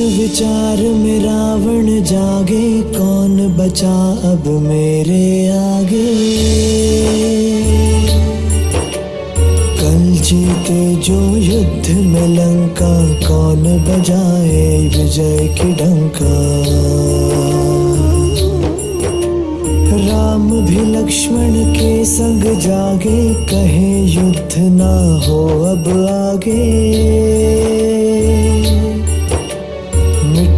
में रावण जागे, कौन बचा अब मेरे आगे? कल जीते जो युद्ध में लंका, कौन बजाए विजय की डंका? राम भी लक्ष्मण के संग जागे, कहे युद्ध ना हो अब आगे।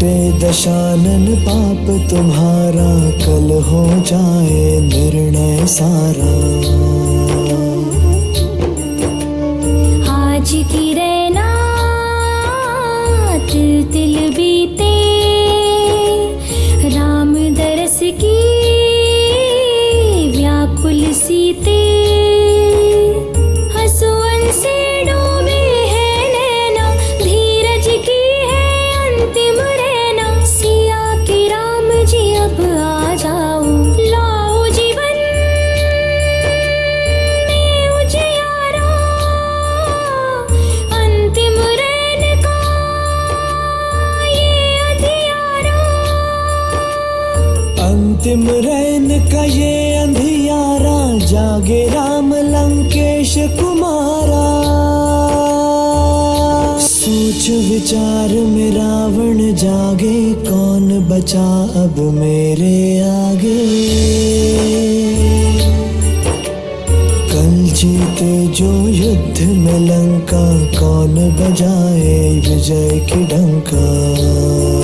दशानन पाप तुम्हारा कल हो जाए निर्णय सारा। आज की रैना तिल तिल बीते राम दरस की व्याकुल सीते जागे राम लंकेश कुमारा। सोच विचार में रावण जागे, कौन बचा अब मेरे आगे? कल जीते जो युद्ध में लंका, कौन बजाए विजय की डंका?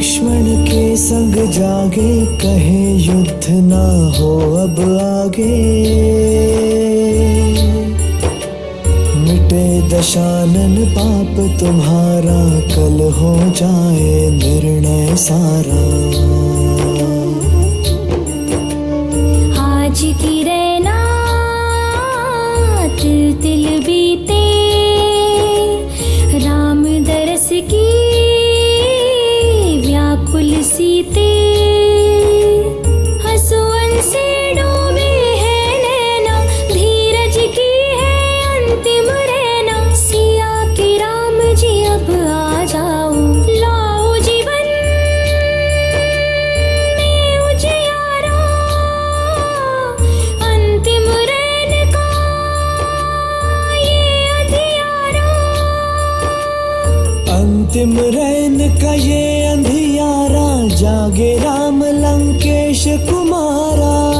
लक्ष्मण के संग जागे, कहे युद्ध ना हो अब आगे। मिटे दशानन पाप, तुम्हारा कल हो जाए निर्णय सारा। आज की रैना पुलीते जागे राम लंकेश कुमारा